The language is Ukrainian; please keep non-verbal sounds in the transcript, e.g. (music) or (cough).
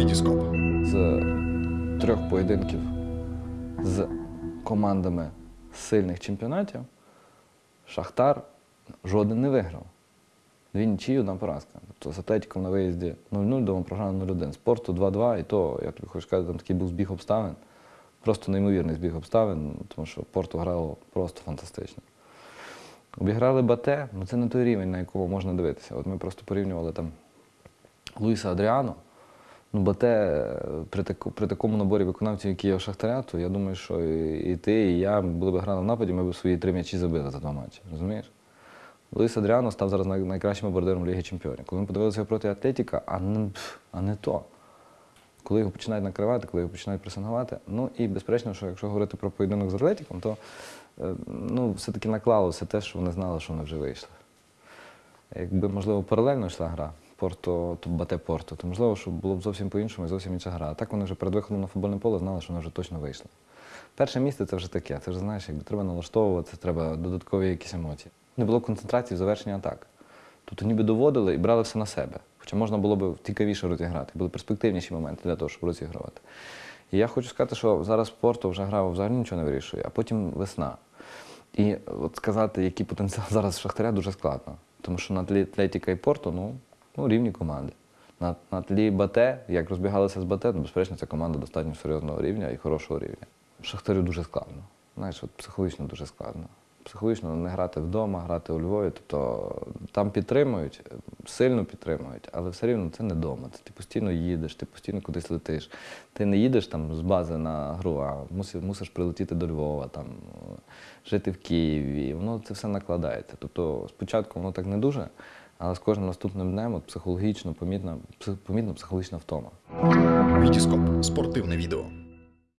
Вітіскоп. з трьох поєдинків з командами сильних чемпіонатів Шахтар жоден не виграв. Дві нічиї, одна поразка. Тобто з Атлетиком на виїзді 0-0, дома програли 0-1. Спорту 2-2, і то, я тобі хочу сказати, там такий був збіг обставин. Просто неймовірний збіг обставин, тому що Порту грало просто фантастично. Обіграли Бате, ну це не той рівень, на якому можна дивитися. От ми просто порівнювали там Луїса Адріано. Ну, Бате е, при, таку, при такому наборі виконавців, які є у Шахтаря, то я думаю, що і, і ти, і я були б грали в нападі, ми б свої три м'ячі забили за два матчі. Розумієш? Луїс Адріано став зараз найкращим бомбардиром Ліги Чемпіонів. Коли ми подивилися проти Атлетіка, а не, а не то. Коли його починають накривати, коли його починають пресингувати. Ну і безперечно, що якщо говорити про поєдинок з Атлетіком, то е, ну, все-таки наклалося те, що вони знали, що вони вже вийшли. Якби, можливо, паралельно йшла гра Порто, то Бате Порто, то можливо, що було б зовсім по-іншому і зовсім інша гра. А так вони вже перед виходом на футбольне поле знали, що вони вже точно вийшли. Перше місце це вже таке. Це вже знаєш, якби треба налаштовуватися, треба додаткові якісь емоції. Не було концентрації в завершенні атак. Тобто ніби доводили і брали все на себе. Хоча можна було б цікавіше розіграти, були перспективніші моменти для того, щоб розігрувати. І я хочу сказати, що зараз Порто вже грав взагалі нічого не вирішує, а потім весна. І от сказати, який потенціал (laughs) зараз Шахтаря, дуже складно. Тому що на тлі Атлетіка і Порто ну, ну, рівні команди. На, на тлі Бате, як розбігалися з Бате, ну, безперечно, це команда достатньо серйозного рівня і хорошого рівня. Шахтарю дуже складно. Знаєш, от психологічно дуже складно. Психологічно не грати вдома, грати у Львові. Тобто там підтримують, сильно підтримують, але все рівно це не вдома. Ти постійно їдеш, ти постійно кудись летиш. Ти не їдеш там з бази на гру, а мусиш, мусиш прилетіти до Львова, там, жити в Києві. Воно це все накладається. Тобто спочатку воно так не дуже, але з кожним наступним днем от психологічно помітна, помітна психологічна втома. Вітіскоп. Спортивне відео.